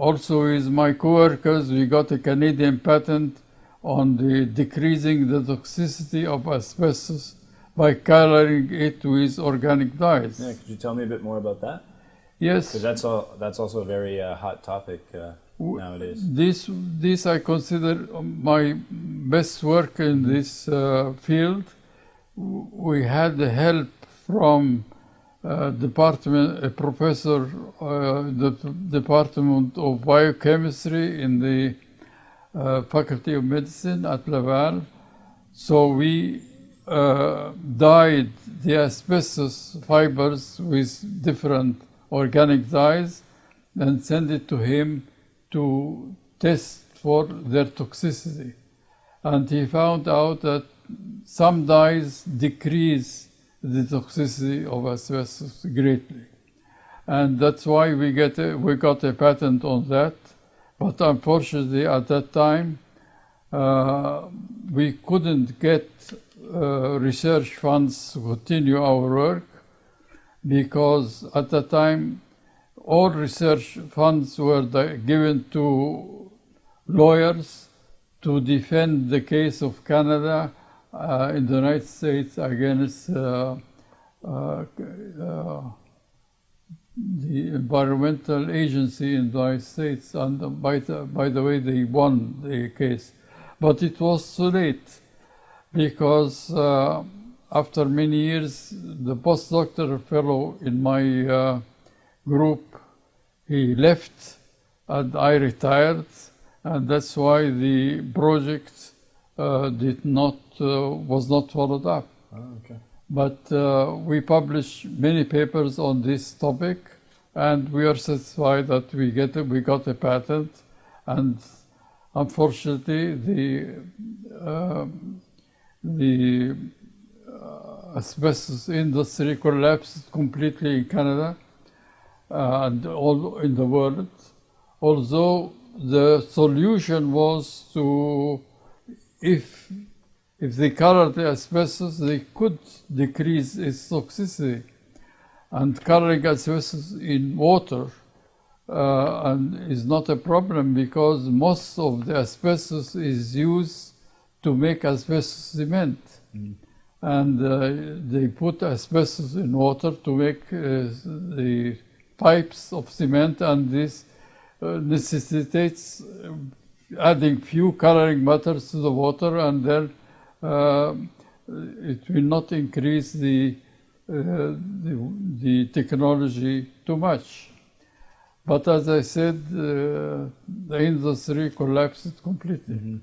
also with my coworkers, we got a Canadian patent on the decreasing the toxicity of asbestos by coloring it with organic dyes. Yeah, could you tell me a bit more about that? Yes, Because that's all. That's also a very uh, hot topic uh, nowadays. this this I consider my best work in this uh, field. We had the help from uh, department a professor uh, the department of biochemistry in the uh, faculty of medicine at Laval. So we uh, dyed the asbestos fibers with different organic dyes and sent it to him to test for their toxicity. And he found out that some dyes decrease the toxicity of asbestos greatly. And that's why we, get a, we got a patent on that. But unfortunately, at that time, uh, we couldn't get uh, research funds to continue our work because at the time all research funds were given to lawyers to defend the case of Canada uh, in the United States against uh, uh, uh, the environmental agency in the United States. And by the, by the way, they won the case. But it was too late because after many years, the postdoctoral fellow in my uh, group, he left and I retired, and that's why the project did not uh, was not followed up. Oh, okay. But uh, we published many papers on this topic, and we are satisfied that we get a, we got a patent, and unfortunately the um, the uh, asbestos industry collapsed completely in Canada uh, and all in the world. Although the solution was to, if if they colored the asbestos, they could decrease its toxicity. And coloring asbestos in water uh, and is not a problem because most of the asbestos is used to make asbestos cement. And uh, they put asbestos in water to make uh, the pipes of cement, and this uh, necessitates adding few coloring matters to the water, and then uh, it will not increase the, uh, the, the technology too much. But as I said, uh, the industry collapsed completely.